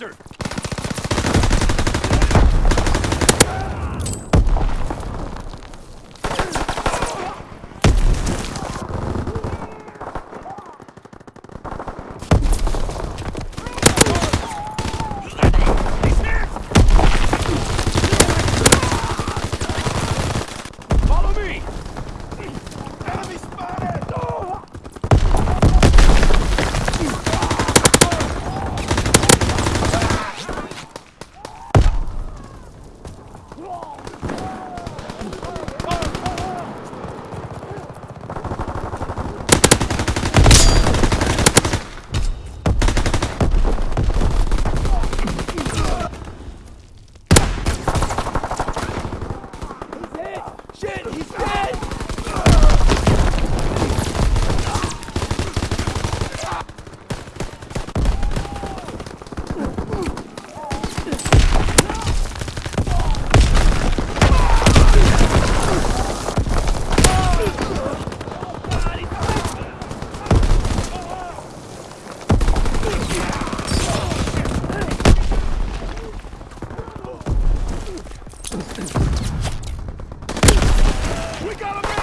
Faster! We got a man!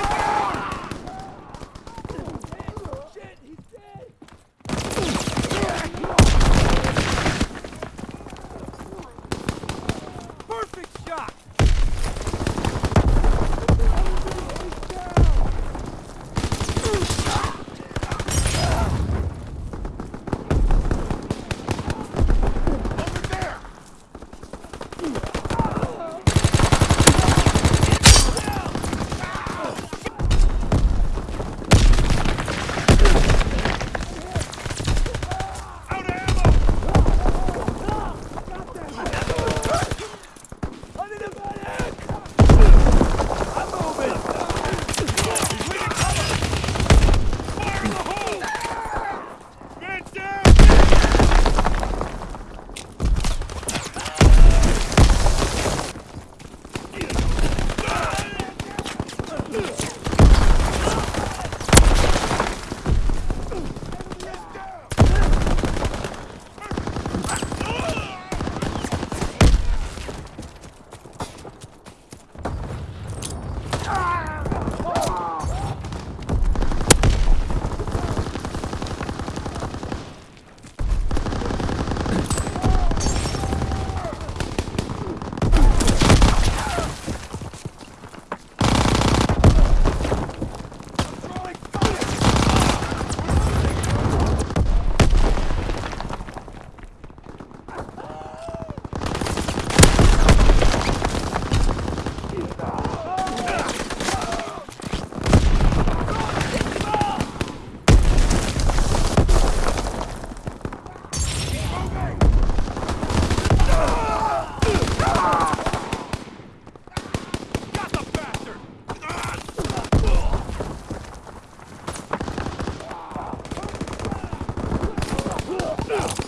No!